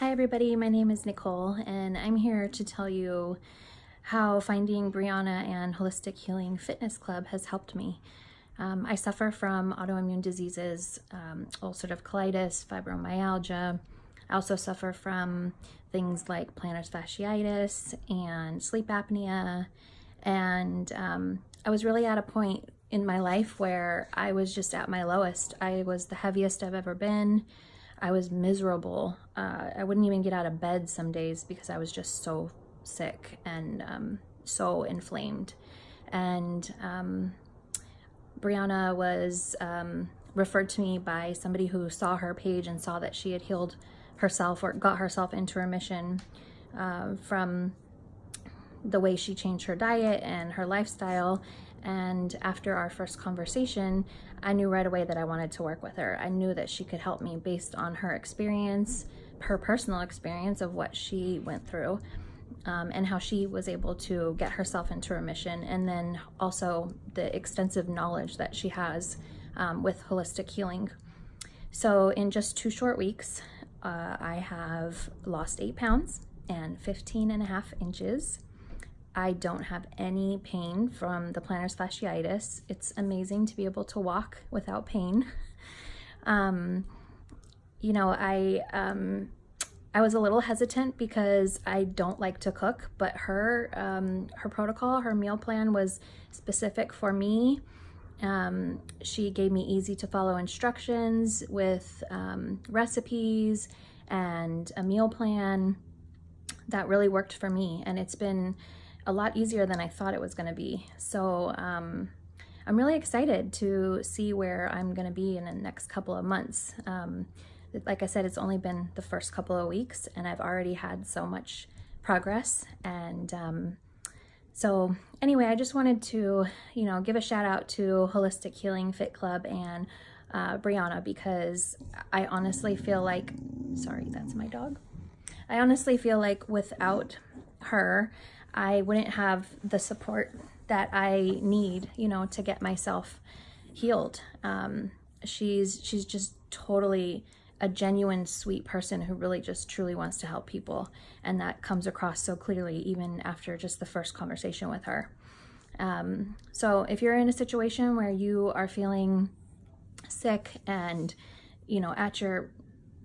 Hi everybody, my name is Nicole and I'm here to tell you how finding Brianna and Holistic Healing Fitness Club has helped me. Um, I suffer from autoimmune diseases, um, ulcerative colitis, fibromyalgia. I also suffer from things like plantar fasciitis and sleep apnea. And um, I was really at a point in my life where I was just at my lowest. I was the heaviest I've ever been. I was miserable. Uh, I wouldn't even get out of bed some days because I was just so sick and um, so inflamed. And um, Brianna was um, referred to me by somebody who saw her page and saw that she had healed herself or got herself into remission uh, from the way she changed her diet and her lifestyle and after our first conversation, I knew right away that I wanted to work with her. I knew that she could help me based on her experience, her personal experience of what she went through, um, and how she was able to get herself into remission, and then also the extensive knowledge that she has um, with holistic healing. So in just two short weeks, uh, I have lost eight pounds and 15 and a half inches. I don't have any pain from the plantar fasciitis. It's amazing to be able to walk without pain. Um, you know, I, um, I was a little hesitant because I don't like to cook, but her, um, her protocol, her meal plan was specific for me. Um, she gave me easy to follow instructions with um, recipes and a meal plan that really worked for me. And it's been a lot easier than I thought it was going to be. So um, I'm really excited to see where I'm going to be in the next couple of months. Um, like I said, it's only been the first couple of weeks and I've already had so much progress. And um, so anyway, I just wanted to, you know, give a shout out to Holistic Healing Fit Club and uh, Brianna because I honestly feel like, sorry, that's my dog. I honestly feel like without her, I wouldn't have the support that I need, you know, to get myself healed. Um, she's she's just totally a genuine sweet person who really just truly wants to help people and that comes across so clearly even after just the first conversation with her um, so if you're in a situation where you are feeling sick and you know at your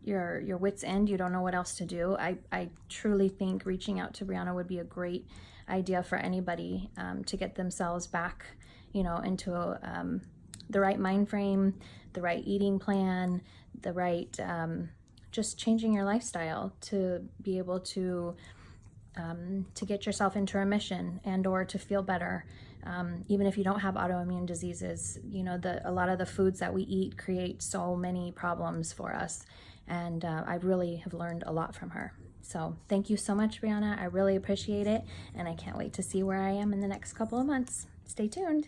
your your wits end you don't know what else to do. I i truly think reaching out to brianna would be a great idea for anybody um, to get themselves back you know into um, the right mind frame the right eating plan the right um, just changing your lifestyle to be able to um, to get yourself into remission and or to feel better. Um, even if you don't have autoimmune diseases you know the a lot of the foods that we eat create so many problems for us and uh, I really have learned a lot from her. So thank you so much, Brianna. I really appreciate it, and I can't wait to see where I am in the next couple of months. Stay tuned.